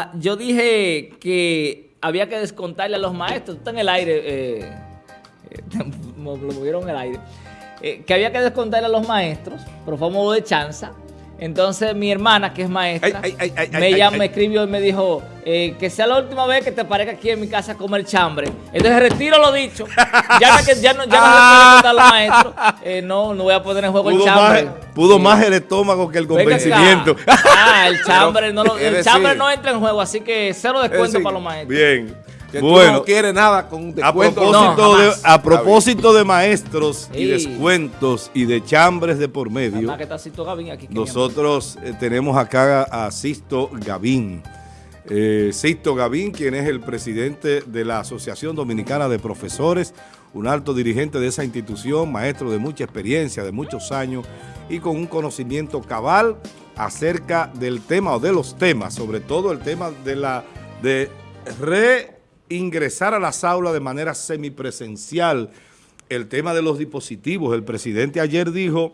Ah, yo dije que había que descontarle a los maestros, está en el aire, eh, eh lo movieron el aire, eh, que había que descontarle a los maestros, pero fue modo de chanza, entonces mi hermana, que es maestra, me, llamó, me escribió y me dijo eh, que sea la última vez que te parezca aquí en mi casa a comer chambre. Entonces retiro lo dicho. Ya, que, ya no, ya no le puedo a los maestros. Eh, no, no voy a poner en juego el chambre. pudo más el estómago que el convencimiento. Ah, el chambre, no, el chambre no entra en juego, así que cero descuento para los maestros. Bien. Que bueno, no quiere nada con descuentos. A propósito, de, a propósito de maestros y descuentos y de chambres de por medio, nosotros eh, tenemos acá a Sisto Gavín. Eh, Sisto Gavín, quien es el presidente de la Asociación Dominicana de Profesores, un alto dirigente de esa institución, maestro de mucha experiencia, de muchos años y con un conocimiento cabal acerca del tema o de los temas, sobre todo el tema de la de re ingresar a las aulas de manera semipresencial. El tema de los dispositivos, el presidente ayer dijo,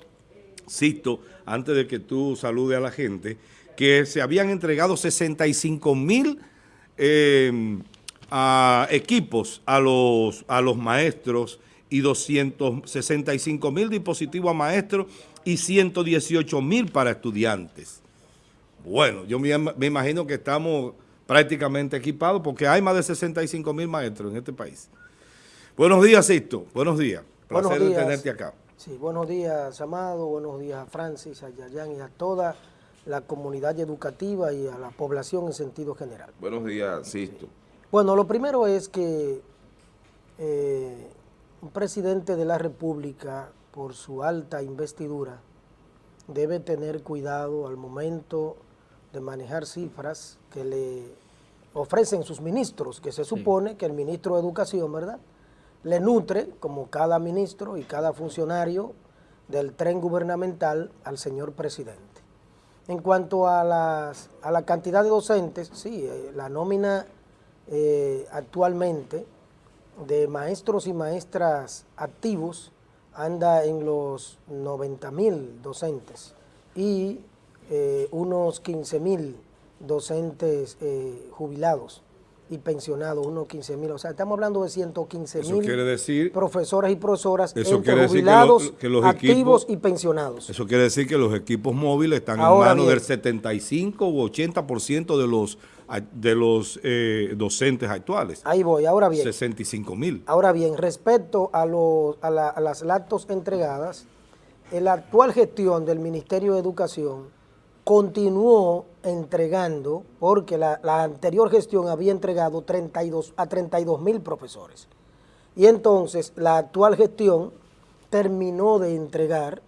cito, antes de que tú salude a la gente, que se habían entregado 65 mil em, equipos a los, a los maestros y 265 mil dispositivos a maestros y 118 mil para estudiantes. Bueno, yo me, me imagino que estamos prácticamente equipado porque hay más de 65 mil maestros en este país. Buenos días, Sisto. Buenos días. Placer de tenerte acá. Sí, buenos días, Amado. Buenos días a Francis, a Yayan y a toda la comunidad educativa y a la población en sentido general. Buenos días, Sisto. Bueno, lo primero es que eh, un presidente de la República, por su alta investidura, debe tener cuidado al momento de manejar cifras que le ofrecen sus ministros, que se supone que el ministro de Educación, ¿verdad?, le nutre, como cada ministro y cada funcionario del tren gubernamental, al señor presidente. En cuanto a, las, a la cantidad de docentes, sí, eh, la nómina eh, actualmente de maestros y maestras activos anda en los 90 mil docentes y eh, unos 15 mil docentes eh, jubilados y pensionados, unos 15 mil, o sea, estamos hablando de 115 mil profesores y profesoras eso entre jubilados, activos y pensionados. Eso quiere decir que los equipos móviles están en manos del 75 u 80% de los de los eh, docentes actuales. Ahí voy, ahora bien. 65 mil. Ahora bien, respecto a, los, a, a las lactos entregadas, la actual gestión del Ministerio de Educación continuó entregando, porque la, anterior gestión había entregado 32, a 32 mil profesores. Y entonces la actual gestión terminó de entregar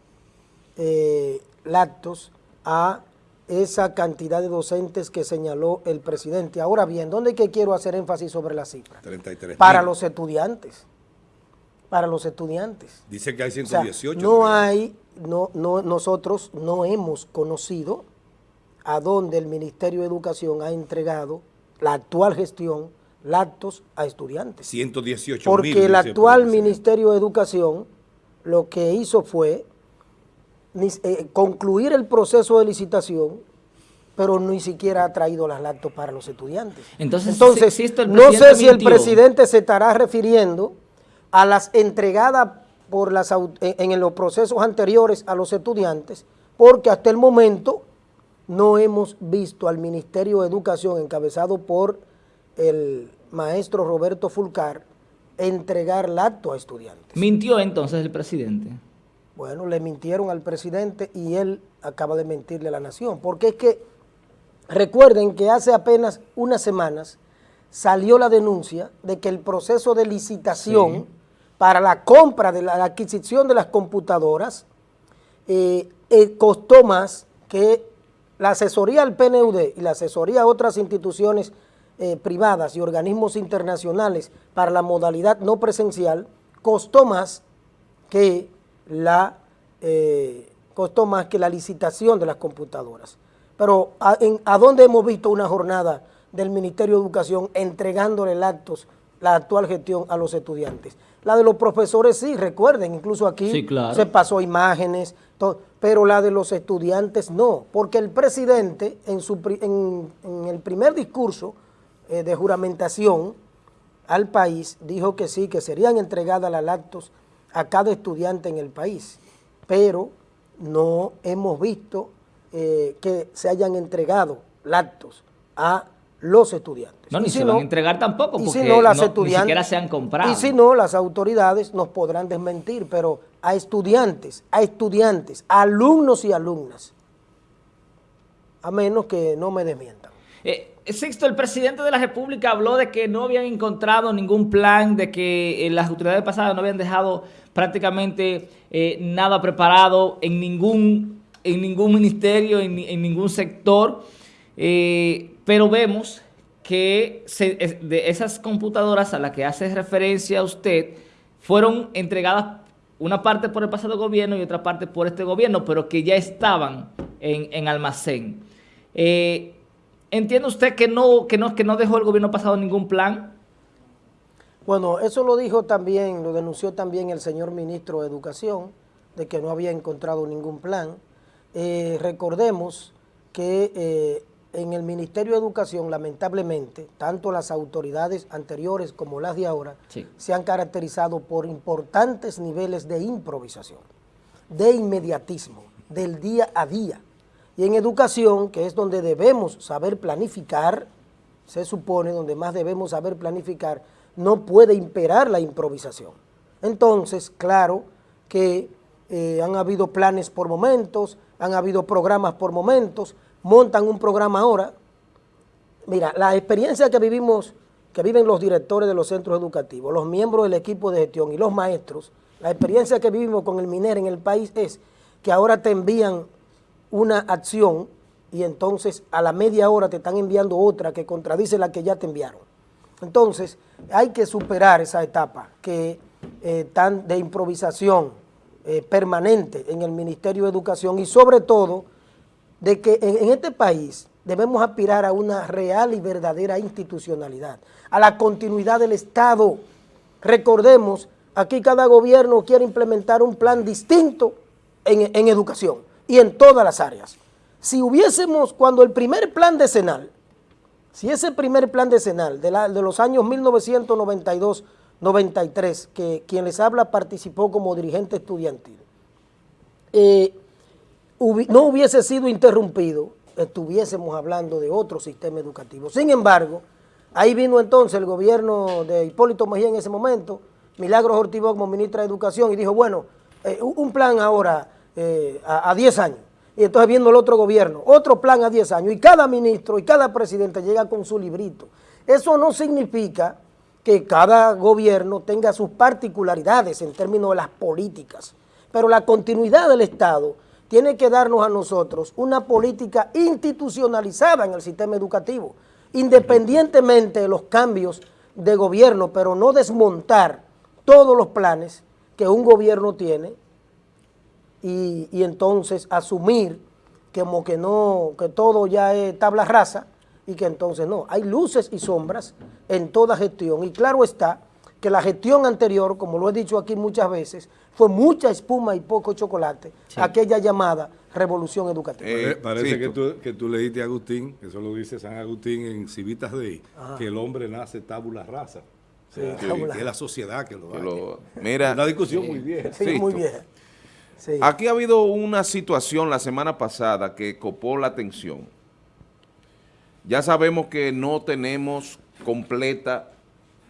eh, lactos a esa cantidad de docentes que señaló el presidente. Ahora bien, ¿dónde que quiero hacer énfasis sobre la cifra? 33 Para los estudiantes. Para los estudiantes. Dice que hay 118. no hay no, no, nosotros no hemos conocido a dónde el Ministerio de Educación ha entregado la actual gestión lactos a estudiantes. 118 Porque el actual Ministerio de Educación lo que hizo fue eh, concluir el proceso de licitación pero ni siquiera ha traído las lactos para los estudiantes. Entonces, Entonces no sé si el presidente se estará refiriendo a las entregadas por las, en, los procesos anteriores a los estudiantes, porque hasta el momento no hemos visto al Ministerio de Educación encabezado por el maestro Roberto Fulcar entregar el acto a estudiantes. ¿Mintió entonces el presidente? Bueno, le mintieron al presidente y él acaba de mentirle a la nación, porque es que recuerden que hace apenas unas semanas salió la denuncia de que el proceso de licitación para la compra, de la, adquisición de las computadoras, eh, eh, costó más que la asesoría del PNUD y la asesoría a otras instituciones eh, privadas y organismos internacionales para la modalidad no presencial costó más que la costó más que la licitación de las computadoras. Pero ¿a, ¿a dónde hemos visto una jornada del Ministerio de Educación entregándole actos la actual gestión a los estudiantes. La de los profesores sí, recuerden, incluso aquí se pasó imágenes, pero la de los estudiantes no, porque el presidente en, su, en, el primer discurso eh, de juramentación al país dijo que sí, que serían entregadas las lactos a cada estudiante en el país, pero no hemos visto eh, que se hayan entregado lactos a los estudiantes. No, ni se van a entregar tampoco, porque si no, las ni siquiera se han comprado. Y si no, las autoridades nos podrán desmentir, pero a estudiantes, a estudiantes, alumnos y alumnas, a menos que no me desmientan. Eh, Sexto, el presidente de la República habló de que no habían encontrado ningún plan, de que eh, las autoridades pasadas no habían dejado prácticamente eh, nada preparado en ningún, en ningún ministerio, en, ningún sector. Eh, pero vemos que de esas computadoras a las que hace referencia usted fueron entregadas una parte por el pasado gobierno y otra parte por este gobierno, pero que ya estaban en, almacén. Eh, ¿Entiende usted que no, que, no, que no dejó el gobierno pasado ningún plan? Bueno, eso lo dijo también, lo denunció también el señor ministro de Educación, de que no había encontrado ningún plan. Eh, recordemos que eh, en el Ministerio de Educación, lamentablemente, tanto las autoridades anteriores como las de ahora, se han caracterizado por importantes niveles de improvisación, de inmediatismo, del día a día. Y en educación, que es donde debemos saber planificar, se supone, donde más debemos saber planificar, no puede imperar la improvisación. Entonces, claro que eh, han habido planes por momentos, han habido programas por momentos, montan un programa ahora. Mira, la experiencia que vivimos, que viven los directores de los centros educativos, los miembros del equipo de gestión y los maestros, la experiencia que vivimos con el MINER en el país es que ahora te envían una acción y entonces a la media hora te están enviando otra que contradice la que ya te enviaron. Entonces, hay que superar esa etapa que eh, tan de improvisación eh, permanente en el Ministerio de Educación y sobre todo de que en, este país debemos aspirar a una real y verdadera institucionalidad, a la continuidad del Estado. Recordemos, aquí cada gobierno quiere implementar un plan distinto en, educación y en todas las áreas. Si hubiésemos, cuando el primer plan decenal, si ese primer plan decenal de, de los años 1992-93, que quien les habla participó como dirigente estudiantil, eh, no hubiese sido interrumpido, estuviésemos hablando de otro sistema educativo. Sin embargo, ahí vino entonces el gobierno de Hipólito Mejía en ese momento, Milagros Ortiz como ministra de Educación, y dijo, bueno, eh, un plan ahora eh, a 10 años. Y entonces viendo el otro gobierno, otro plan a 10 años, y cada ministro y cada presidente llega con su librito. Eso no significa que cada gobierno tenga sus particularidades en términos de las políticas, pero la continuidad del Estado tiene que darnos a nosotros una política institucionalizada en el sistema educativo, independientemente de los cambios de gobierno, pero no desmontar todos los planes que un gobierno tiene y, entonces asumir como que no, que todo ya es tabla rasa y que entonces no, hay luces y sombras en toda gestión y claro está que la gestión anterior, como lo he dicho aquí muchas veces, fue mucha espuma y poco chocolate, aquella llamada revolución educativa. Eh, parece que, tú, que tú leíste a Agustín, eso lo dice San Agustín en Civitas de que el hombre nace tabula rasa. que, es la sociedad que lo hace. Mira, una discusión muy vieja. Sí, muy vieja. Aquí ha habido una situación la semana pasada que copó la atención. Ya sabemos que no tenemos completa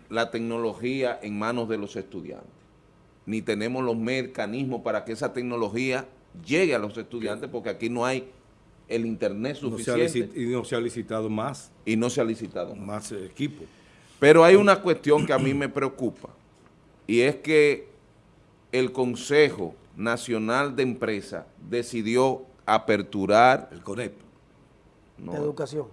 la tecnología en manos de los estudiantes, ni tenemos los mecanismos para que esa tecnología llegue a los estudiantes, porque aquí no hay el internet suficiente. y no se ha licitado más. Y no se ha licitado más. equipo. Pero hay una cuestión que a mí me preocupa, y es que el Consejo Nacional de Empresa decidió aperturar... El CONEP. de Educación.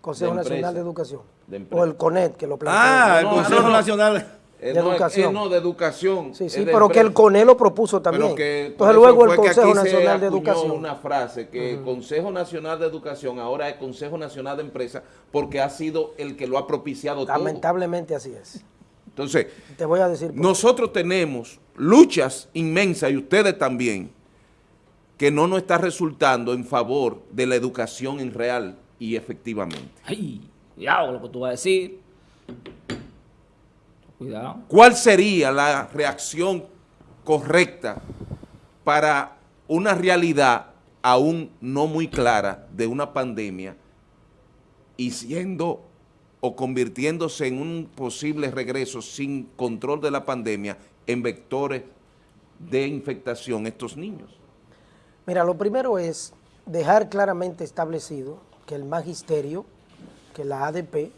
Consejo Nacional de Educación. O el CONET, que lo plantea. Ah, el Consejo Nacional de Educación. no, de Educación. Sí, sí, pero que el CONET lo propuso también. Entonces luego el Consejo Nacional de Educación. una frase que el Consejo Nacional de Educación ahora es Consejo Nacional de Empresa porque ha sido el que lo ha propiciado Lamentablemente así es. Entonces, te voy a decir nosotros tenemos luchas inmensas y ustedes también, que no nos está resultando en favor de la educación en real y efectivamente. Ay, cuidado lo que tú vas a decir. Cuidado. ¿Cuál sería la reacción correcta para una realidad aún no muy clara de una pandemia y siendo o convirtiéndose en un posible regreso sin control de la pandemia en vectores de infectación estos niños? Mira, lo primero es dejar claramente establecido que el magisterio, que la ADP,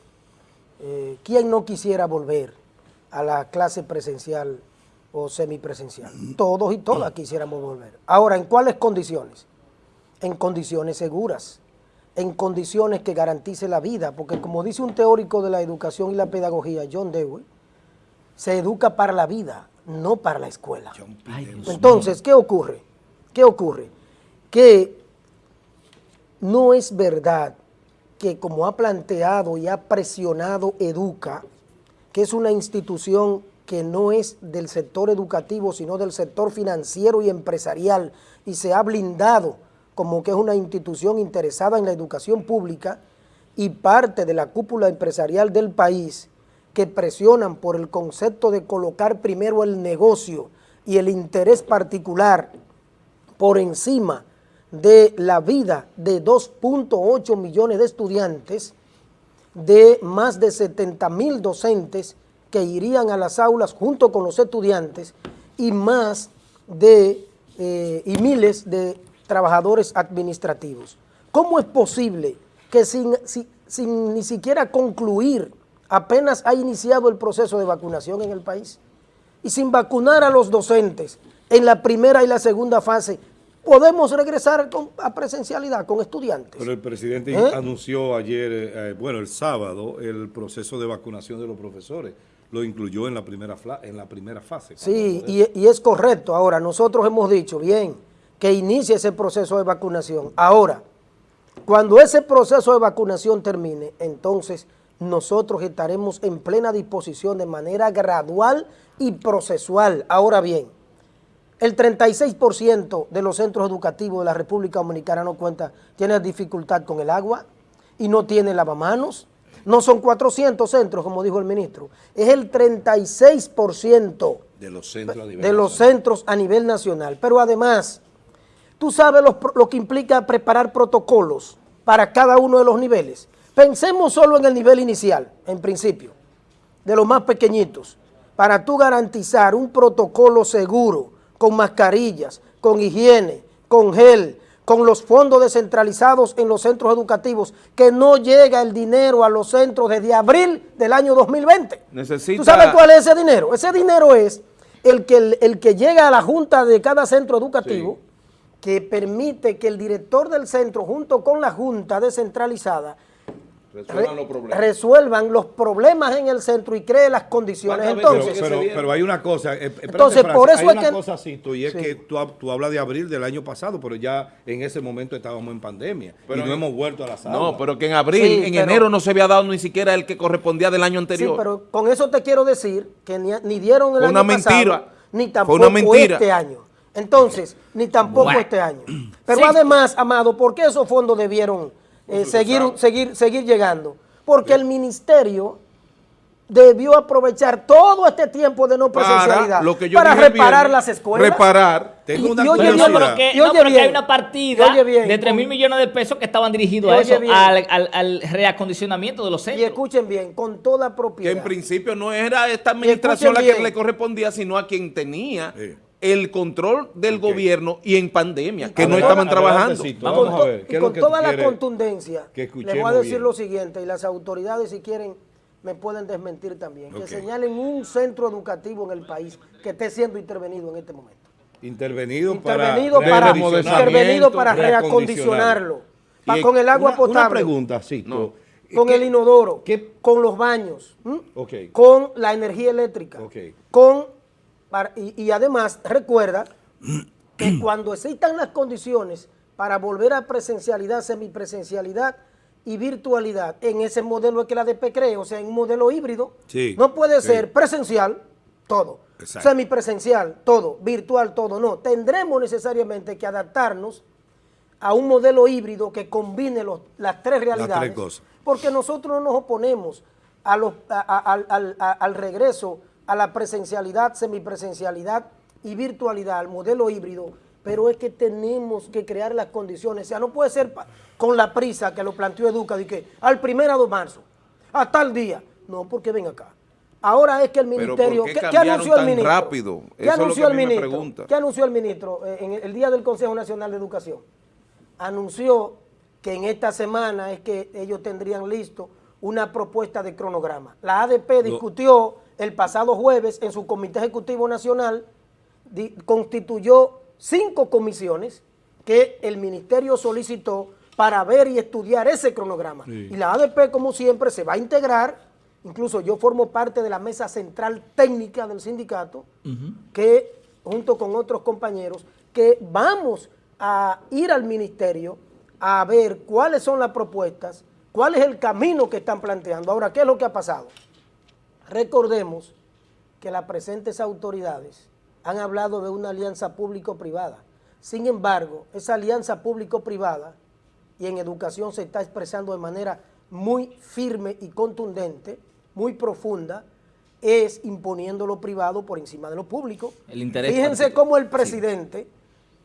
eh, ¿quién no quisiera volver a la clase presencial o semipresencial? Todos y todas quisiéramos volver. Ahora, ¿en cuáles condiciones? En condiciones seguras, en condiciones que garantice la vida, porque como dice un teórico de la educación y la pedagogía, John Dewey, se educa para la vida, no para la escuela. Entonces, ¿qué ocurre? ¿Qué ocurre? Que no es verdad que como ha planteado y ha presionado Educa, que es una institución que no es del sector educativo, sino del sector financiero y empresarial, y se ha blindado como que es una institución interesada en la educación pública y parte de la cúpula empresarial del país que presionan por el concepto de colocar primero el negocio y el interés particular por encima de la vida de 2.8 millones de estudiantes, de más de 70 mil docentes que irían a las aulas junto con los estudiantes y más de eh, y miles de trabajadores administrativos. ¿Cómo es posible que sin, sin, ni siquiera concluir apenas ha iniciado el proceso de vacunación en el país y sin vacunar a los docentes en la primera y la segunda fase, podemos regresar a presencialidad con estudiantes. Pero el presidente ¿Eh? anunció ayer, eh, bueno, el sábado, el proceso de vacunación de los profesores. Lo incluyó en la primera, en la primera fase. Sí, y, y, es correcto. Ahora, nosotros hemos dicho, bien, que inicie ese proceso de vacunación. Ahora, cuando ese proceso de vacunación termine, entonces nosotros estaremos en plena disposición de manera gradual y procesual. Ahora bien, el 36% de los centros educativos de la República Dominicana no cuenta, tiene dificultad con el agua y no tiene lavamanos. No son 400 centros, como dijo el ministro, es el 36% de los centros de los centros a nivel nacional. Pero además, Tú sabes lo, que implica preparar protocolos para cada uno de los niveles. Pensemos solo en el nivel inicial, en principio, de los más pequeñitos, para tú garantizar un protocolo seguro, con mascarillas, con higiene, con gel, con los fondos descentralizados en los centros educativos, que no llega el dinero a los centros desde abril del año 2020. ¿Tú sabes cuál es ese dinero? Ese dinero es el que, el, que llega a la junta de cada centro educativo, que permite que el director del centro, junto con la junta descentralizada, resuelvan, los problemas. en el centro y cree las condiciones. Entonces, pero, hay una cosa, eh, entonces por eso hay una cosa, y es que tú, tú, hablas de abril del año pasado, pero ya en ese momento estábamos en pandemia pero y no hemos vuelto a la sala. No, pero que en abril, en enero no se había dado ni siquiera el que correspondía del año anterior. Sí, pero con eso te quiero decir que ni, dieron el año mentira. ni tampoco este año. Entonces, ni tampoco este año. Pero además, Amado, ¿por qué esos fondos debieron eh, seguir, seguir, seguir llegando? Porque el ministerio debió aprovechar todo este tiempo de no presencialidad para, reparar las escuelas. Reparar. Tengo una y, oye bien, no, hay una partida de 3 mil millones de pesos que estaban dirigidos a eso, al, reacondicionamiento de los centros. Y escuchen bien, con toda propiedad. Que en principio no era esta administración la que le correspondía, sino a quien tenía el control del gobierno y en pandemia, que no estaban trabajando. Vamos a ver, y con toda la contundencia, les voy a decir lo siguiente, y las autoridades si quieren me pueden desmentir también, que señalen un centro educativo en el país que esté siendo intervenido en este momento. Intervenido, intervenido para, intervenido para reacondicionarlo, con el agua potable. Una pregunta, sí. Con el inodoro, con los baños, con la energía eléctrica, con y, además, recuerda que cuando existan las condiciones para volver a presencialidad, semipresencialidad y virtualidad. En ese modelo que la ADP cree, o sea, en un modelo híbrido. no puede ser presencial, todo. Semipresencial, todo. Virtual, todo. No, tendremos necesariamente que adaptarnos a un modelo híbrido que combine las tres realidades. Porque nosotros no nos oponemos a los, al regreso a la presencialidad, semipresencialidad y virtualidad, al modelo híbrido, pero es que tenemos que crear las condiciones. O sea, no puede ser con la prisa que lo planteó Educa, de que al primero de marzo, a tal día. No, porque ven acá. Ahora es que el ministerio... ¿Qué, anunció el ministro? rápido? ¿Qué anunció el ministro? ¿Qué anunció el ministro en el día del Consejo Nacional de Educación? Anunció que en esta semana es que ellos tendrían listo una propuesta de cronograma. La ADP discutió el pasado jueves en su Comité Ejecutivo Nacional, constituyó cinco comisiones que el ministerio solicitó para ver y estudiar ese cronograma. Y la ADP, como siempre, se va a integrar, incluso yo formo parte de la mesa central técnica del sindicato, que junto con otros compañeros, que vamos a ir al ministerio a ver cuáles son las propuestas, cuál es el camino que están planteando. Ahora, ¿qué es lo que ha pasado? Recordemos que las presentes autoridades han hablado de una alianza público-privada. Sin embargo, esa alianza público-privada y en educación se está expresando de manera muy firme y contundente, muy profunda, es imponiendo lo privado por encima de lo público. Fíjense cómo el presidente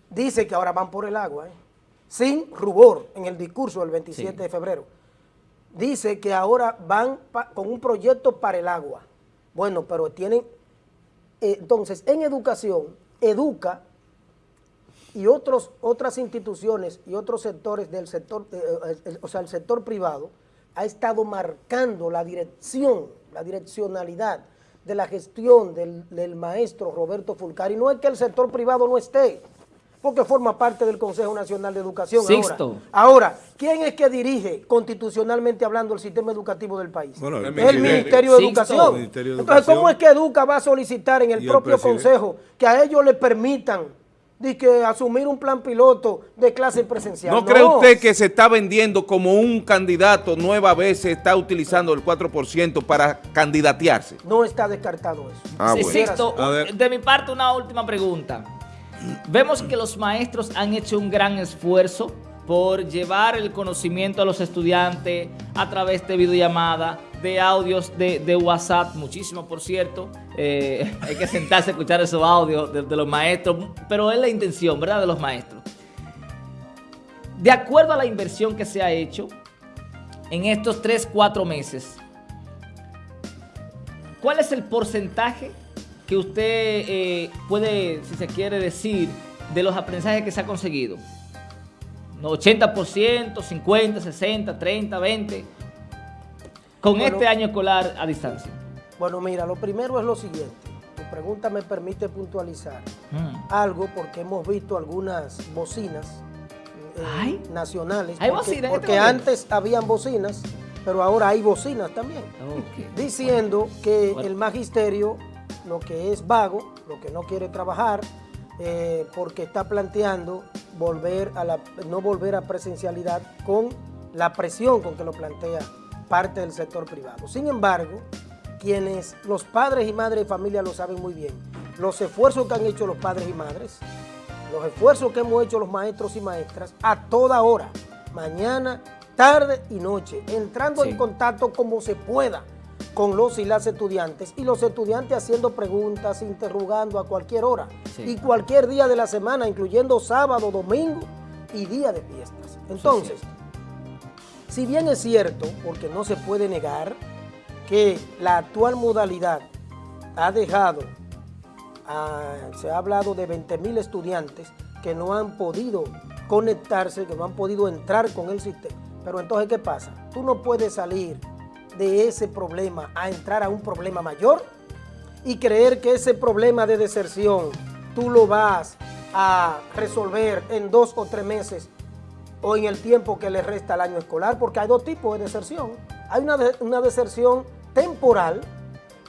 dice que ahora van por el agua, ¿eh? sin rubor en el discurso del 27 de febrero. Dice que ahora van con un proyecto para el agua. Bueno, pero tienen eh, entonces, en educación, educa y otros, otras instituciones y otros sectores del sector, eh, eh, o sea, el sector privado, ha estado marcando la dirección, la direccionalidad de la gestión del, del maestro Roberto Fulcari. No es que el sector privado no esté, porque forma parte del Consejo Nacional de Educación. Ahora, ahora, ¿quién es que dirige constitucionalmente hablando el sistema educativo del país? el, Ministerio, de Educación. Entonces, ¿cómo es que Educa va a solicitar en el propio Consejo que a ellos le permitan de que asumir un plan piloto de clase presencial. ¿No, cree usted que se está vendiendo como un candidato nueva vez se está utilizando el 4% para candidatearse? No está descartado eso. Ah, de mi parte una última pregunta. Vemos que los maestros han hecho un gran esfuerzo por llevar el conocimiento a los estudiantes a través de videollamada, de audios de, WhatsApp, muchísimo por cierto. Eh, hay que sentarse a escuchar esos audios de, de, los maestros, pero es la intención, ¿verdad?, de los maestros. De acuerdo a la inversión que se ha hecho en estos 3, 4 meses, ¿cuál es el porcentaje que usted eh, puede, si se quiere decir, de los aprendizajes que se ha conseguido? 80%, 50, 60, 30, 20, con este año escolar a distancia. Bueno, mira, lo primero es lo siguiente. Tu pregunta me permite puntualizar mm. algo porque hemos visto algunas bocinas eh, nacionales. ¿Hay porque, bocinas porque antes habían bocinas, pero ahora hay bocinas también. Diciendo que el magisterio lo que es vago, lo que no quiere trabajar, eh, porque está planteando volver a la, no volver a presencialidad con la presión con que lo plantea parte del sector privado. Sin embargo, quienes los padres y madres de familia lo saben muy bien, los esfuerzos que han hecho los padres y madres, los esfuerzos que hemos hecho los maestros y maestras a toda hora, mañana, tarde y noche, entrando en contacto como se pueda con los y las estudiantes y los estudiantes haciendo preguntas, interrogando a cualquier hora y cualquier día de la semana, incluyendo sábado, domingo y día de fiestas. Entonces, si bien es cierto, porque no se puede negar, que la actual modalidad ha dejado, se ha hablado de 20 mil estudiantes que no han podido conectarse, que no han podido entrar con el sistema. Pero entonces, ¿qué pasa? Tú no puedes salir de ese problema a entrar a un problema mayor y creer que ese problema de deserción tú lo vas a resolver en dos o tres meses o en el tiempo que le resta al año escolar, porque hay dos tipos de deserción. Hay una, una deserción temporal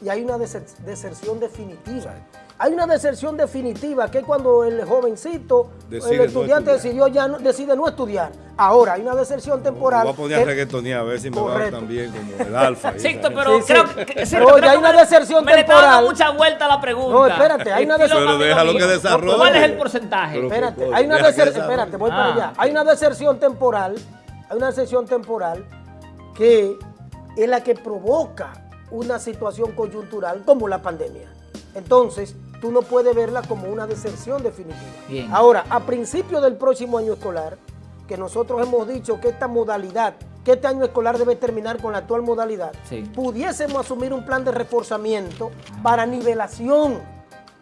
y hay una deserción definitiva. Hay una deserción definitiva, que es cuando el jovencito, el estudiante decidió ya no, decide no estudiar. Ahora, hay una deserción temporal. voy a poner a reggaetonear, a ver si me va también como el alfa. Sí, pero creo que... Sí, hay una deserción temporal. Me mucha vuelta la pregunta. No, espérate, hay una deserción... Pero déjalo que desarrolle. ¿Cuál es el porcentaje? espérate, hay una deserción... Espérate, voy para ah. allá. Hay una deserción temporal, hay una deserción temporal que es la que provoca una situación coyuntural como la pandemia. Entonces, tú no puedes verla como una deserción definitiva. Ahora, a principio del próximo año escolar, que nosotros hemos dicho que esta modalidad, que este año escolar debe terminar con la actual modalidad, pudiésemos asumir un plan de reforzamiento para nivelación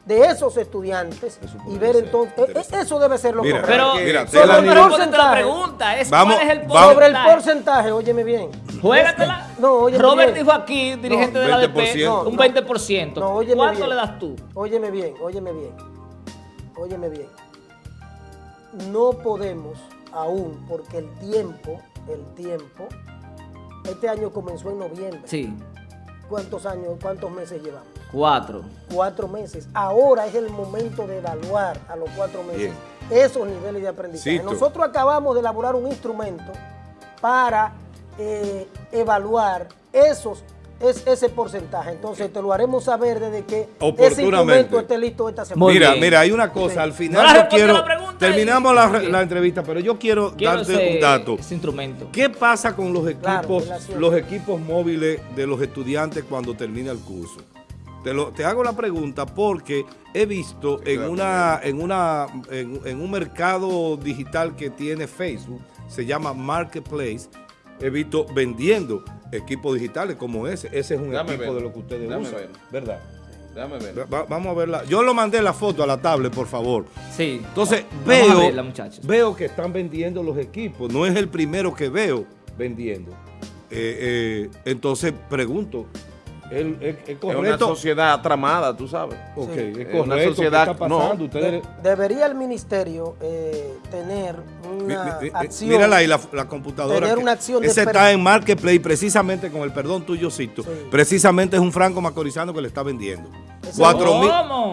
de esos estudiantes y ver entonces, e, e, eso debe ser lo correcto. Pero, mira, sobre el porcentaje, pregunta es vamos, cuál es el porcentaje. Sobre el porcentaje, óyeme bien. Juégatela. No, óyeme Robert dijo aquí, dirigente de la ADP, no, un 20%. No, óyeme ¿Cuánto le das tú? Óyeme bien, óyeme bien. Óyeme bien. No podemos aún, porque el tiempo, el tiempo, este año comenzó en noviembre. Sí. ¿Cuántos años, cuántos meses llevamos? Cuatro. Cuatro meses. Ahora es el momento de evaluar a los cuatro meses esos niveles de aprendizaje. Nosotros acabamos de elaborar un instrumento para eh, evaluar esos es ese porcentaje. Entonces te lo haremos saber desde que ese instrumento esté listo esta semana. Mira, mira, hay una cosa, al final yo quiero, terminamos la, entrevista, pero yo quiero, darte un dato. Ese instrumento. ¿Qué pasa con los equipos, los equipos móviles de los estudiantes cuando termina el curso? Te, lo, te hago la pregunta porque he visto en, una, en, una, en, un mercado digital que tiene Facebook, se llama Marketplace, he visto vendiendo equipos digitales como ese. Ese es un equipo de lo que ustedes usan, ¿verdad? Déjame ver. vamos a verla. Yo lo mandé la foto a la tablet, por favor. Sí. Entonces, veo, veo que están vendiendo los equipos. No es el primero que veo vendiendo. Eh, eh, entonces, pregunto, es, una sociedad tramada, tú sabes. Ok, es Una sociedad, no. debería el ministerio eh, tener una acción. Mírala ahí, la, computadora. Tener una acción Ese está en Marketplace precisamente con el perdón tuyo, Cito. Precisamente es un franco macorizano que le está vendiendo.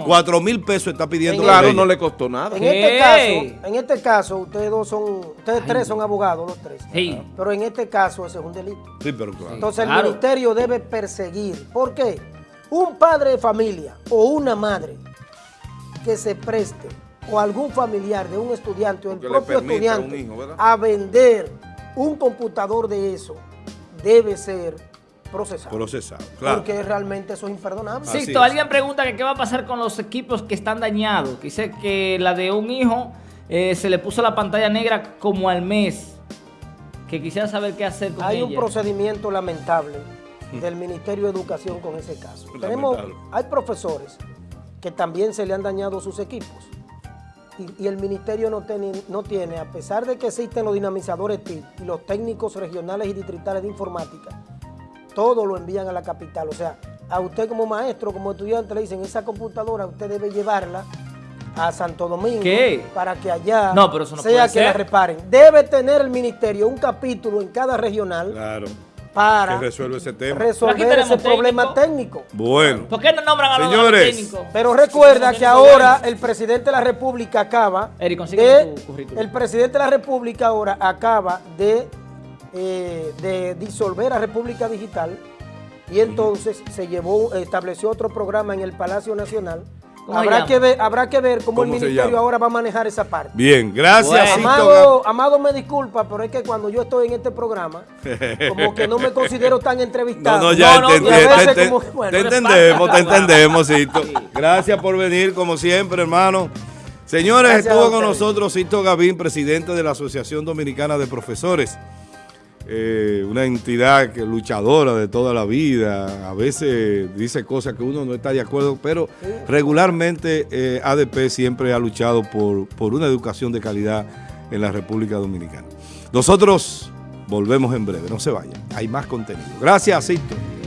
Cuatro mil, pesos está pidiendo. Claro, no le costó nada. En este caso, en este caso, ustedes dos son, ustedes tres son abogados, los tres. Sí. Pero en este caso ese es un delito. Sí, pero claro. Entonces el ministerio debe perseguir. ¿Por qué? Un padre de familia o una madre que se preste o algún familiar de un estudiante o el propio estudiante a vender un computador de eso debe ser procesado. Procesado, claro. Porque realmente eso es imperdonable. Sí, alguien pregunta que qué va a pasar con los equipos que están dañados. Dice que la de un hijo eh, se le puso la pantalla negra como al mes. Que quisiera saber qué hacer con Hay un procedimiento lamentable del Ministerio de Educación con ese caso. Tenemos, hay profesores que también se le han dañado sus equipos. Y, el ministerio no, no tiene, a pesar de que existen los dinamizadores TIC y los técnicos regionales y distritales de informática, todo lo envían a la capital. O sea, a usted como maestro, como estudiante, le dicen, esa computadora usted debe llevarla a Santo Domingo para que allá sea que la reparen. Debe tener el ministerio un capítulo en cada regional para que resuelva ese tema. resolver ese problema técnico. Bueno. ¿Por qué no nombran a los Señores. Pero recuerda que ahora el presidente de la República acaba de, el presidente de la República ahora acaba de eh, de disolver a República Digital y entonces se llevó, estableció otro programa en el Palacio Nacional. Habrá que, ver, habrá que ver cómo, el ministerio ahora va a manejar esa parte. Bien, gracias. Amado, Amado, me disculpa, pero es que cuando yo estoy en este programa, como que no me considero tan entrevistado. No, no, ya entendí, te, entendemos, te entendemos, Cito. Gracias por venir, como siempre, hermano. Señores, estuvo con nosotros Cito Gavín, presidente de la Asociación Dominicana de Profesores. Eh, una entidad que, luchadora de toda la vida, a veces dice cosas que uno no está de acuerdo, pero regularmente eh, ADP siempre ha luchado por, por una educación de calidad en la República Dominicana. Nosotros volvemos en breve, no se vayan, hay más contenido. Gracias, Cito.